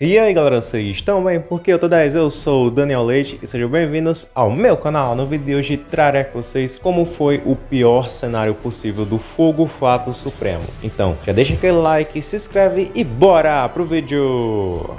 E aí galera, vocês estão bem? Porque eu tô 10, eu sou o Daniel Leite e sejam bem-vindos ao meu canal. No vídeo de hoje trarei com vocês como foi o pior cenário possível do Fogo Fato Supremo. Então, já deixa aquele like, se inscreve e bora pro vídeo!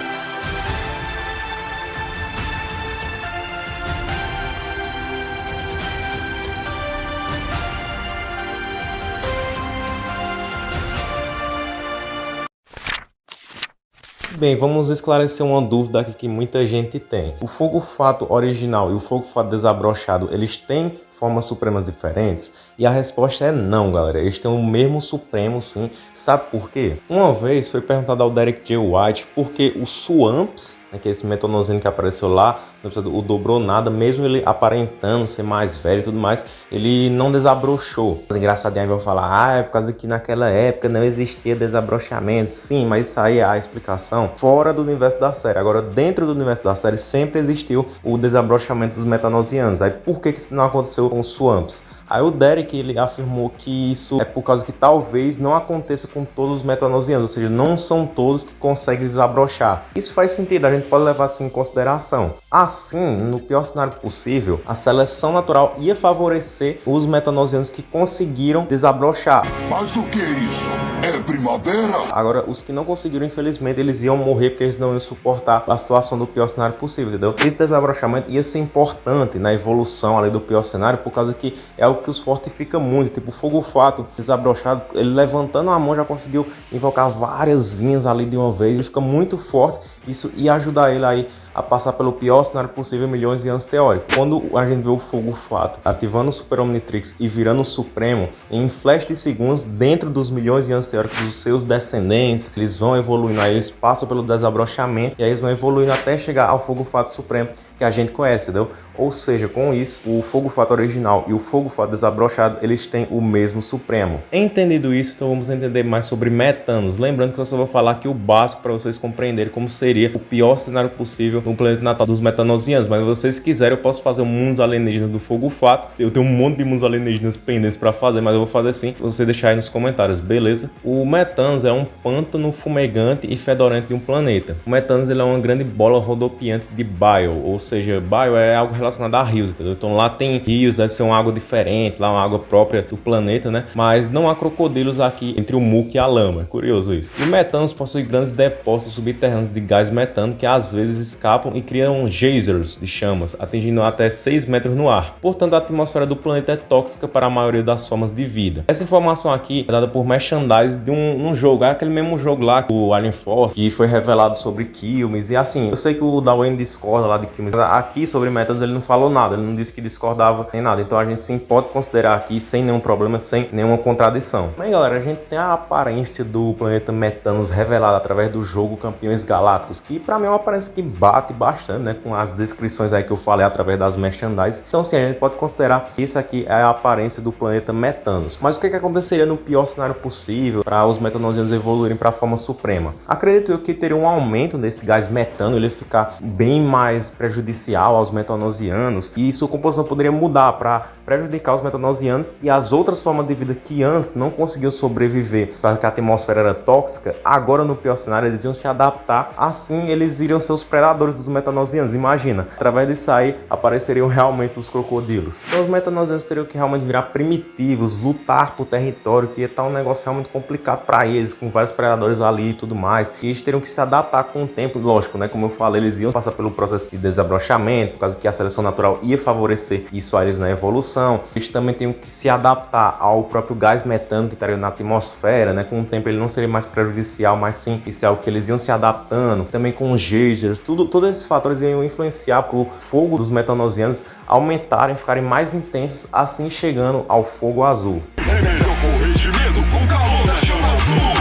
Bem, vamos esclarecer uma dúvida aqui que muita gente tem. O fogo fato original e o fogo fato desabrochado, eles têm formas supremas diferentes? E a resposta é não, galera. Eles têm o mesmo supremo, sim. Sabe por quê? Uma vez foi perguntado ao Derek J. White por que o Swamps, né, que é esse metonozinho que apareceu lá, o dobrou nada, mesmo ele aparentando ser mais velho e tudo mais, ele não desabrochou. Os engraçadinhos vão falar, ah, é por causa que naquela época não existia desabrochamento. Sim, mas isso aí é a explicação fora do universo da série. Agora, dentro do universo da série, sempre existiu o desabrochamento dos metanosianos. Aí, por que, que isso não aconteceu com os Swamps? Aí o Derek ele afirmou que isso é por causa que talvez não aconteça com todos os metanosianos, ou seja, não são todos que conseguem desabrochar. Isso faz sentido, a gente pode levar assim em consideração. Assim, no pior cenário possível, a seleção natural ia favorecer os metanosianos que conseguiram desabrochar. Mas o que é isso? É primavera? Agora, os que não conseguiram, infelizmente, eles iam morrer porque eles não iam suportar a situação do pior cenário possível, entendeu? Esse desabrochamento ia ser importante na evolução ali do pior cenário, por causa que é o algo que os fortifica muito, tipo o fogo fato desabrochado, ele levantando a mão já conseguiu invocar várias vinhas ali de uma vez, ele fica muito forte, isso ia ajudar ele aí a passar pelo pior cenário possível milhões de anos teóricos. Quando a gente vê o fogo fato ativando o Super Omnitrix e virando o Supremo, em flash de segundos, dentro dos milhões de anos teóricos dos seus descendentes, eles vão evoluindo, aí eles passam pelo desabrochamento e aí eles vão evoluindo até chegar ao fogo fato supremo que a gente conhece, entendeu? Ou seja, com isso, o fogo fato original e o fogo fato desabrochado, eles têm o mesmo supremo. Entendido isso, então vamos entender mais sobre metanos. Lembrando que eu só vou falar aqui o básico para vocês compreenderem como seria o pior cenário possível no planeta natal dos metanosianos. Mas se vocês quiserem, eu posso fazer um mundos alienígenas do fogo fato. Eu tenho um monte de mundos alienígenas pendentes para fazer, mas eu vou fazer sim. Você deixar aí nos comentários, beleza? O metanos é um pântano fumegante e fedorento de um planeta. O metanos ele é uma grande bola rodopiante de bile, ou seja, bio é algo relacionado a rios, entendeu? Então lá tem rios, deve ser uma água diferente, lá uma água própria do planeta, né? Mas não há crocodilos aqui entre o muco e a lama, curioso isso. E metanos possui grandes depósitos subterrâneos de gás metano que às vezes escapam e criam geysers de chamas, atingindo até 6 metros no ar. Portanto, a atmosfera do planeta é tóxica para a maioria das formas de vida. Essa informação aqui é dada por merchandise de um, um jogo, é aquele mesmo jogo lá, o Alien Force, que foi revelado sobre Kilmes, e assim, eu sei que o Darwin discorda lá de Kilmes, aqui sobre Metans ele não falou nada, ele não disse que discordava nem nada. Então a gente sim pode considerar aqui sem nenhum problema, sem nenhuma contradição. Mas galera, a gente tem a aparência do planeta Metanos revelada através do jogo Campeões Galácticos, que para mim é uma aparência que bate bastante, né, com as descrições aí que eu falei através das merchandise. Então sim, a gente pode considerar que isso aqui é a aparência do planeta Metanos. Mas o que, que aconteceria no pior cenário possível para os metanosianos evoluírem para a forma suprema? Acredito eu que teria um aumento desse gás metano, ele ficar bem mais prejudicial aos metanosianos e sua composição poderia mudar para prejudicar os metanosianos e as outras formas de vida que antes não conseguiam sobreviver porque a atmosfera era tóxica, agora no pior cenário eles iam se adaptar, assim eles iriam ser os predadores dos metanosianos, imagina. Através disso aí apareceriam realmente os crocodilos. Então os metanosianos teriam que realmente virar primitivos, lutar por território, que ia estar um negócio realmente complicado para eles, com vários predadores ali e tudo mais. E eles teriam que se adaptar com o tempo, lógico, né? Como eu falei, eles iam passar pelo processo de desabrochamento, por causa que a seleção natural ia favorecer isso a eles na evolução. Eles também têm que se adaptar ao próprio gás metano que estaria na atmosfera, né? Com o tempo ele não seria mais prejudicial, mas sim isso é algo que eles iam se adaptando. Também com geysers, tudo, todos esses fatores iam influenciar para o fogo dos metanosianos aumentarem, ficarem mais intensos, assim chegando ao fogo azul.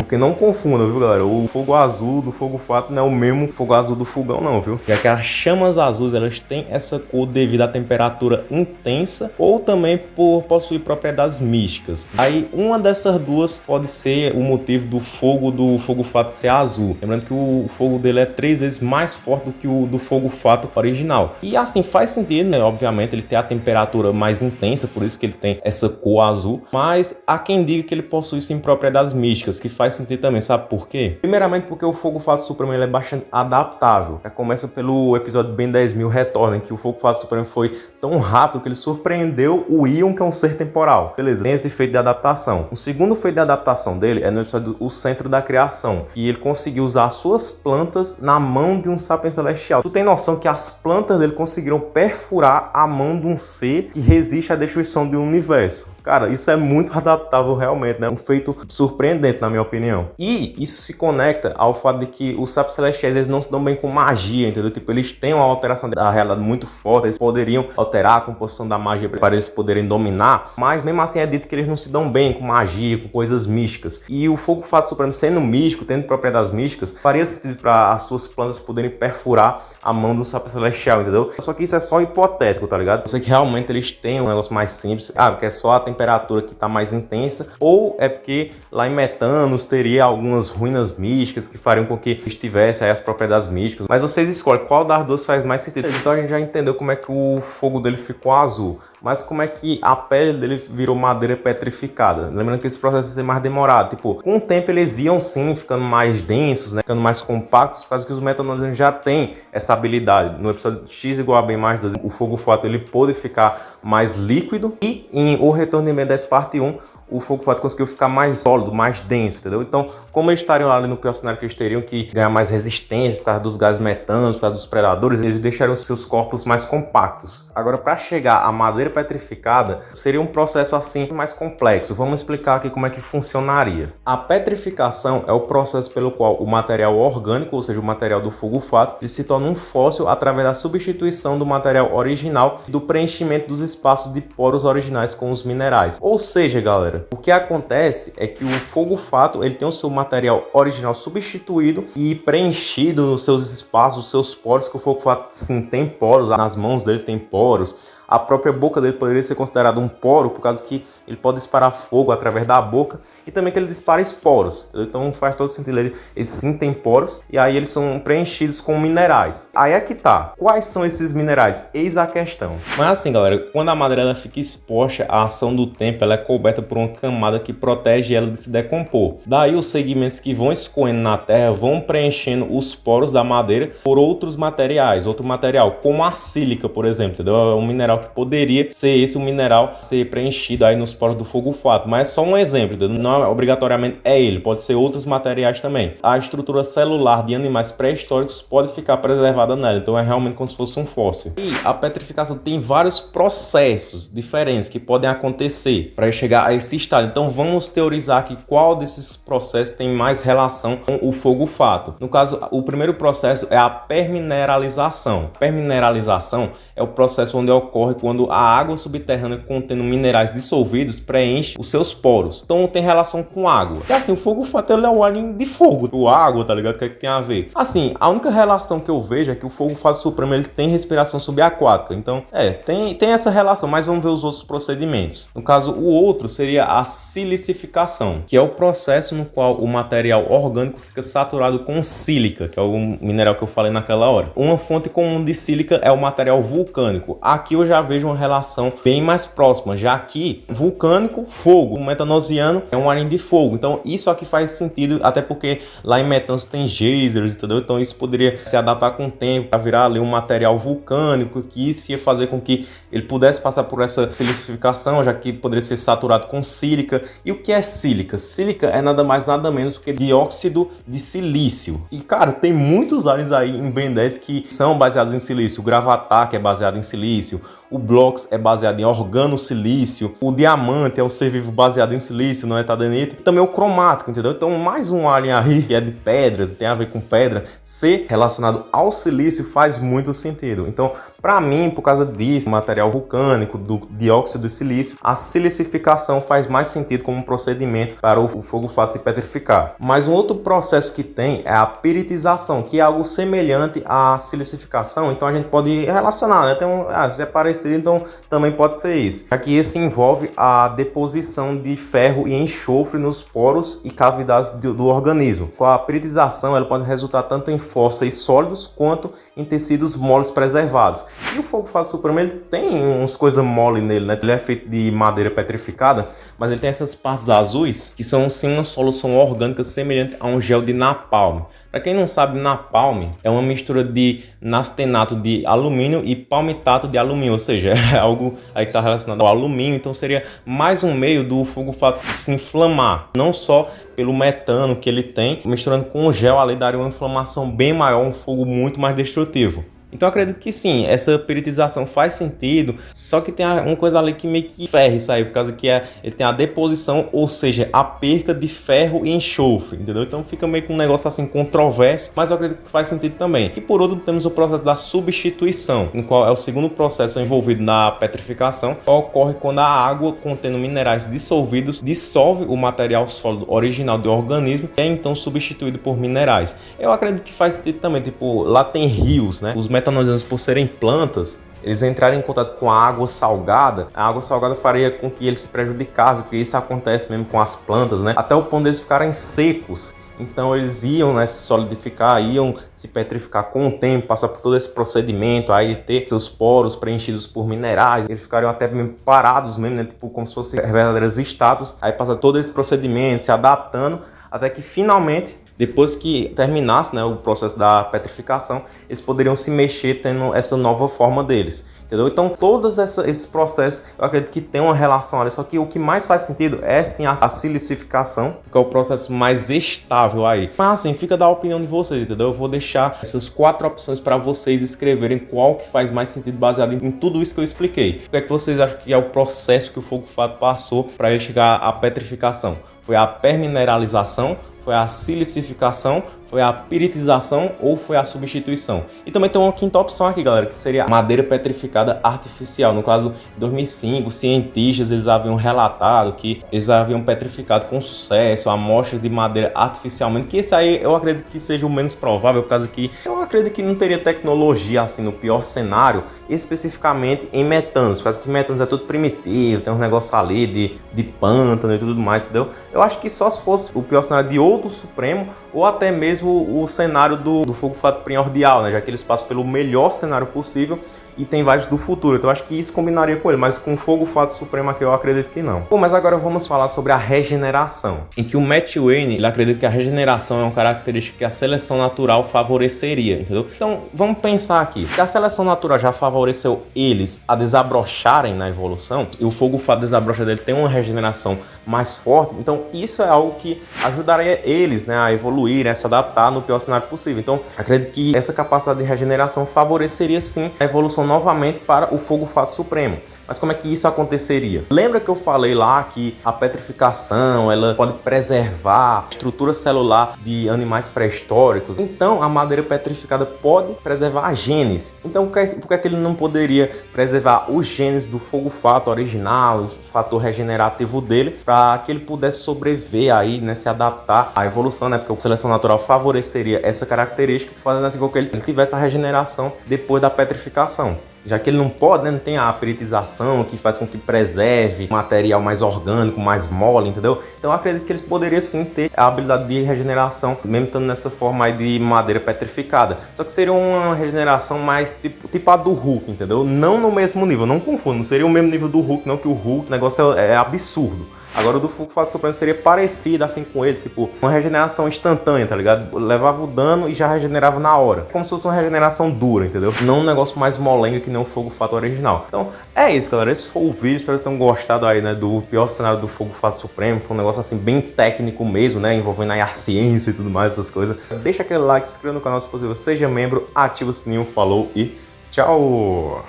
Porque não confundam, viu, galera? O fogo azul do fogo fato não é o mesmo fogo azul do fogão, não, viu? Já que as chamas azuis, elas têm essa cor devido à temperatura intensa ou também por possuir propriedades místicas. Aí, uma dessas duas pode ser o motivo do fogo do fogo fato ser azul. Lembrando que o fogo dele é três vezes mais forte do que o do fogo fato original. E assim, faz sentido, né? Obviamente, ele tem a temperatura mais intensa, por isso que ele tem essa cor azul. Mas há quem diga que ele possui sim propriedades místicas, que faz sentido também, sabe por quê? Primeiramente porque o Fogo Fato Supremo ele é bastante adaptável. Começa pelo episódio Ben 10 mil Retorna, em que o Fogo Fato Supremo foi tão rápido que ele surpreendeu o Ion, que é um ser temporal. Beleza, tem esse efeito de adaptação. O segundo feito de adaptação dele é no episódio O Centro da Criação, e ele conseguiu usar suas plantas na mão de um sapiens celestial. Tu tem noção que as plantas dele conseguiram perfurar a mão de um ser que resiste à destruição do universo. Cara, isso é muito adaptável realmente, né? Um feito surpreendente, na minha opinião. E isso se conecta ao fato de que os sapos celestiais eles não se dão bem com magia, entendeu? Tipo, eles têm uma alteração da realidade muito forte, eles poderiam alterar a composição da magia para eles poderem dominar, mas mesmo assim é dito que eles não se dão bem com magia, com coisas místicas. E o fogo fato supremo sendo místico, tendo propriedades místicas, faria sentido para as suas plantas poderem perfurar a mão do sapo celestial, entendeu? Só que isso é só hipotético, tá ligado? Eu sei que realmente eles têm um negócio mais simples, ah, porque é só a temperatura que está mais intensa, ou é porque lá em Metanos teria algumas ruínas místicas que fariam com que estivesse aí as propriedades místicas. Mas vocês escolhem qual das duas faz mais sentido. Então a gente já entendeu como é que o fogo dele ficou azul, mas como é que a pele dele virou madeira petrificada. Lembrando que esse processo vai ser mais demorado. Tipo, com o tempo eles iam sim ficando mais densos, né? ficando mais compactos, por causa que os metanolianos já têm essa habilidade. No episódio X igual a B mais 2, o fogo fato ele pôde ficar mais líquido e em O Retorno de Ben10 parte 1 o fogo fato conseguiu ficar mais sólido, mais denso, entendeu? Então, como eles estariam ali no pior cenário que eles teriam que ganhar mais resistência por causa dos gases metanos, por causa dos predadores, eles deixaram seus corpos mais compactos. Agora, para chegar à madeira petrificada, seria um processo assim mais complexo. Vamos explicar aqui como é que funcionaria. A petrificação é o processo pelo qual o material orgânico, ou seja, o material do fogo fato, ele se torna um fóssil através da substituição do material original e do preenchimento dos espaços de poros originais com os minerais. Ou seja, galera, O que acontece é que o fogo fato ele tem o seu material original substituído e preenchido nos seus espaços, os seus poros, que o fogo fato sim tem poros, nas mãos dele tem poros, a própria boca dele poderia ser considerada um poro, por causa que ele pode disparar fogo através da boca e também que ele dispara esporos. Então faz todo sentido, ele, eles sim tem poros e aí eles são preenchidos com minerais. Aí é que tá. Quais são esses minerais? Eis a questão. Mas assim, galera, quando a madeira ela fica exposta à ação do tempo, ela é coberta por uma camada que protege ela de se decompor. Daí os segmentos que vão escoando na terra vão preenchendo os poros da madeira por outros materiais, outro material, como a sílica, por exemplo, entendeu? É um mineral mineral que poderia ser esse o mineral ser preenchido aí nos poros do fogo fato, mas só um exemplo, não é, obrigatoriamente é ele, pode ser outros materiais também. A estrutura celular de animais pré-históricos pode ficar preservada nela, então é realmente como se fosse um fóssil. E a petrificação tem vários processos diferentes que podem acontecer para chegar a esse estado, então vamos teorizar aqui qual desses processos tem mais relação com o fogo fato. No caso, o primeiro processo é a permineralização. Permineralização é o processo onde ocorre ocorre quando a água subterrânea contendo minerais dissolvidos preenche os seus poros. Então tem relação com água. E assim, o fogo fato é o alien de fogo. O água, tá ligado? O que, é que tem a ver? Assim, a única relação que eu vejo é que o fogo fato supremo ele tem respiração subaquática. Então, é, tem, tem essa relação, mas vamos ver os outros procedimentos. No caso, o outro seria a silicificação, que é o processo no qual o material orgânico fica saturado com sílica, que é o mineral que eu falei naquela hora. Uma fonte comum de sílica é o material vulcânico. Aqui eu já já vejo uma relação bem mais próxima, já que vulcânico, fogo, o metanosiano é um alien de fogo, então isso aqui faz sentido, até porque lá em Metanos tem geysers, entendeu? Então isso poderia se adaptar com o tempo para virar ali um material vulcânico, que isso ia fazer com que ele pudesse passar por essa silicificação, já que poderia ser saturado com sílica. E o que é sílica? Sílica é nada mais nada menos que dióxido de silício. E cara, tem muitos aliens aí em Ben 10 que são baseados em silício. O Gravatar, que é baseado em silício o Blox é baseado em organosilício, o Diamante é um ser vivo baseado em silício, não é tadenite, e também o cromático, entendeu? Então mais um alien aí que é de pedra, tem a ver com pedra, ser relacionado ao silício faz muito sentido. Então, para mim, por causa disso, material vulcânico, do dióxido de silício, a silicificação faz mais sentido como um procedimento para o fogo fácil petrificar. Mas um outro processo que tem é a piritização, que é algo semelhante à silicificação, então a gente pode relacionar, né? Tem um, ah, é então também pode ser isso. Aqui esse envolve a deposição de ferro e enxofre nos poros e cavidades do, do organismo. Com a piritização, ela pode resultar tanto em fósseis sólidos quanto em tecidos moles preservados. E o fogo fase supremo, ele tem uns coisas mole nele, né? Ele é feito de madeira petrificada, mas ele tem essas partes azuis que são sim uma solução orgânica semelhante a um gel de napalm. Para quem não sabe, napalm é uma mistura de nastenato de alumínio e palmitato de alumínio, ou seja, é algo aí que está relacionado ao alumínio, então seria mais um meio do fogo fato se inflamar, não só pelo metano que ele tem, misturando com o gel ali daria uma inflamação bem maior, um fogo muito mais destrutivo. Então acredito que sim, essa peritização faz sentido, só que tem uma coisa ali que meio que ferra isso aí, por causa que é, ele tem a deposição, ou seja, a perca de ferro e enxofre, entendeu? Então fica meio que um negócio assim controverso, mas eu acredito que faz sentido também. E por outro temos o processo da substituição, no qual é o segundo processo envolvido na petrificação, ocorre quando a água contendo minerais dissolvidos dissolve o material sólido original do organismo e é então substituído por minerais. Eu acredito que faz sentido também, tipo, lá tem rios, né? Os metanosianos, por serem plantas, eles entrarem em contato com a água salgada, a água salgada faria com que eles se prejudicassem, porque isso acontece mesmo com as plantas, né? Até o ponto deles ficarem secos. Então eles iam né, se solidificar, iam se petrificar com o tempo, passar por todo esse procedimento aí de ter seus poros preenchidos por minerais, eles ficariam até mesmo parados mesmo, né, tipo como se fossem verdadeiras estátuas, aí passa todo esse procedimento, se adaptando, até que finalmente depois que terminasse né, o processo da petrificação, eles poderiam se mexer tendo essa nova forma deles, entendeu? Então, todos esses processos, eu acredito que tem uma relação ali, só que o que mais faz sentido é sim a, a silicificação, que é o processo mais estável aí. Mas assim, fica da opinião de vocês, entendeu? Eu vou deixar essas quatro opções para vocês escreverem qual que faz mais sentido baseado em, em tudo isso que eu expliquei. O que é que vocês acham que é o processo que o fogo fato passou para ele chegar à petrificação? Foi a permineralização foi a silicificação, foi a piritização ou foi a substituição. E também tem uma quinta opção aqui, galera, que seria madeira petrificada artificial. No caso, em 2005, cientistas eles haviam relatado que eles haviam petrificado com sucesso amostras de madeira artificialmente, que esse aí eu acredito que seja o menos provável, por causa que eu acredito que não teria tecnologia assim no pior cenário, especificamente em metanos, por causa que metanos é tudo primitivo, tem uns negócios ali de, de pântano e tudo mais, entendeu? Eu acho que só se fosse o pior cenário de outro supremo, ou até mesmo o cenário do, do fogo fato primordial, né? já que eles passam pelo melhor cenário possível e tem vibes do futuro. Então acho que isso combinaria com ele, mas com Fogo Fato Supremo aqui eu acredito que não. Bom, mas agora vamos falar sobre a regeneração, em que o Matt Wayne ele acredita que a regeneração é uma característica que a seleção natural favoreceria, entendeu? Então vamos pensar aqui, se a seleção natural já favoreceu eles a desabrocharem na evolução, e o Fogo Fato desabrocha dele tem uma regeneração mais forte, então isso é algo que ajudaria eles né, a evoluir, a se adaptar no pior cenário possível. Então acredito que essa capacidade de regeneração favoreceria sim a evolução novamente para o fogo fácil supremo. Mas como é que isso aconteceria? Lembra que eu falei lá que a petrificação ela pode preservar a estrutura celular de animais pré-históricos? Então a madeira petrificada pode preservar genes. Então por que, é que ele não poderia preservar os genes do fogo fato original, o fator regenerativo dele, para que ele pudesse sobreviver aí, né, se adaptar à evolução, né? Porque a seleção natural favoreceria essa característica, fazendo assim com que ele tivesse a regeneração depois da petrificação já que ele não pode, né, não tem a peritização que faz com que preserve material mais orgânico, mais mole, entendeu? Então acredito que eles poderiam sim ter a habilidade de regeneração, mesmo estando nessa forma aí de madeira petrificada. Só que seria uma regeneração mais tipo, tipo a do Hulk, entendeu? Não no mesmo nível, não confundo, não seria o mesmo nível do Hulk, não, que o Hulk, o negócio é, é absurdo. Agora o do Fase Supremo seria parecido assim com ele, tipo, uma regeneração instantânea, tá ligado? Levava o dano e já regenerava na hora. Como se fosse uma regeneração dura, entendeu? Não um negócio mais molenga que nem o Fogo Fato original. Então, é isso, galera. Esse foi o vídeo. Espero que vocês tenham gostado aí, né, do pior cenário do Fogo Fato Supremo. Foi um negócio assim bem técnico mesmo, né, envolvendo aí a ciência e tudo mais, essas coisas. Deixa aquele like, se inscreva no canal se possível, seja membro, ativa o sininho, falou e tchau!